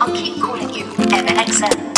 I'll keep calling you MXM.